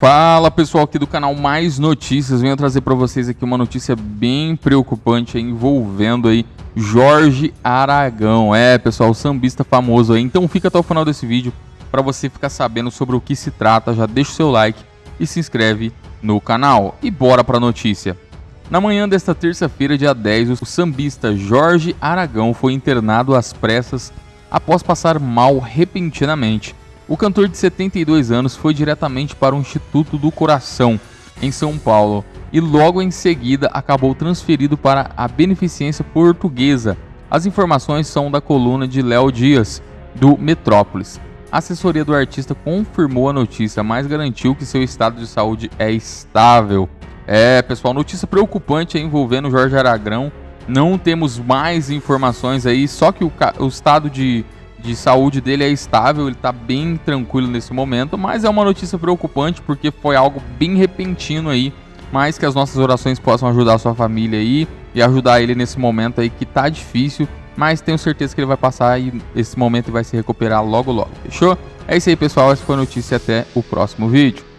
Fala pessoal aqui do canal Mais Notícias, venho trazer para vocês aqui uma notícia bem preocupante envolvendo aí Jorge Aragão, é pessoal, sambista famoso aí, então fica até o final desse vídeo para você ficar sabendo sobre o que se trata, já deixa o seu like e se inscreve no canal. E bora para a notícia. Na manhã desta terça-feira, dia 10, o sambista Jorge Aragão foi internado às pressas após passar mal repentinamente o cantor de 72 anos foi diretamente para o Instituto do Coração, em São Paulo, e logo em seguida acabou transferido para a Beneficência Portuguesa. As informações são da coluna de Léo Dias, do Metrópolis. A assessoria do artista confirmou a notícia, mas garantiu que seu estado de saúde é estável. É, pessoal, notícia preocupante envolvendo Jorge Aragrão. Não temos mais informações aí, só que o, o estado de de saúde dele é estável, ele está bem tranquilo nesse momento, mas é uma notícia preocupante porque foi algo bem repentino aí, mas que as nossas orações possam ajudar a sua família aí e ajudar ele nesse momento aí que tá difícil, mas tenho certeza que ele vai passar e esse momento vai se recuperar logo logo, fechou? É isso aí pessoal, essa foi a notícia até o próximo vídeo.